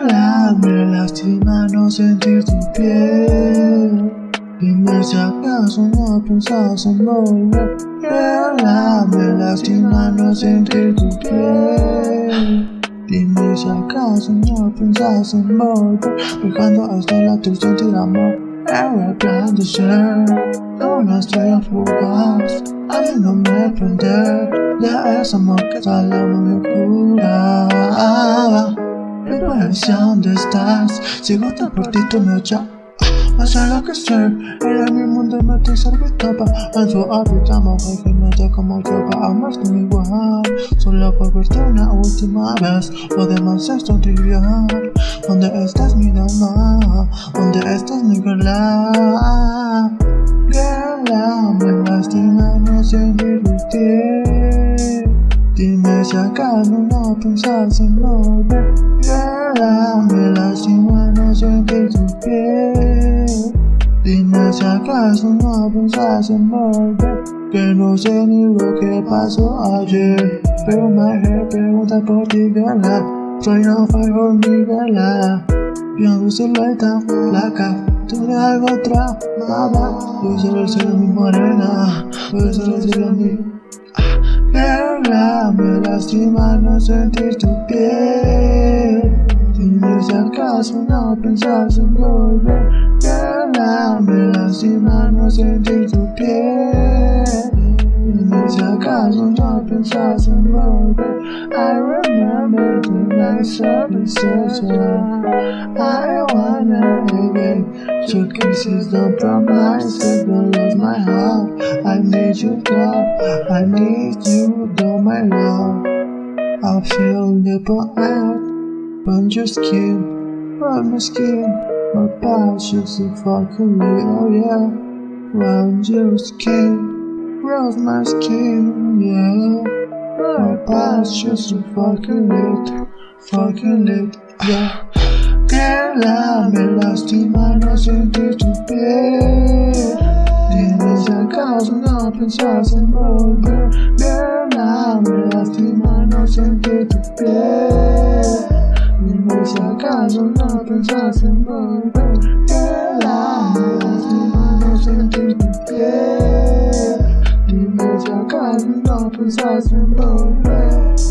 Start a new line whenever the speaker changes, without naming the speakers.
Girl, me lastima no sentir tu piel. Dime si acaso no pensás en volver. Girl, me lastima no sentir tu piel. Dime si acaso no pensás en volver. Dejando hasta la tu sentir amor Era plan de ser. Una estrella fugaz Haciéndome prender De ese amor que tal me cura ¿dónde estás? Sigo tan por ti, me echas Vas a enloquecer Eres mi mundo me te servitaba En su hábitat mujer que me te como yo para amarte igual Solo por verte una última vez Lo demás es tontería ¿Dónde estás mi dama? ¿Dónde estás mi girla? Girla, me lastima no sentir ti si acaso no pensás en volver. Me lastima no sentir tu piel. Dime si acaso no pensás en volver. Que no sé ni lo que pasó ayer. Pero me pregunta por ti, girla Soy no fue mi girla Yo tu silueta, placa Tú eres algo tramada Yo solo soy mi morena Yo solo soy mi Girl, me lastima no sentir tu piel. Dime si acaso no pensás en volver. Girl, me lastima no sentir tu piel. Dime si acaso no pensás en volver. I remember the nights of the I wanna again Your kisses don't promise to lose my heart Need you cry. I need you though my love. I feel nipple out on your skin, on my skin. My passion so a fucking little, yeah. Round your skin, round my skin, yeah. My passion so fucking lit, fucking lit, yeah. Girl, I'm lost in my nose and to bed thousand open shells and more beer Beer now, me left in my nose and get to beer Me wish I got some open and more beer to beer Me I got some open and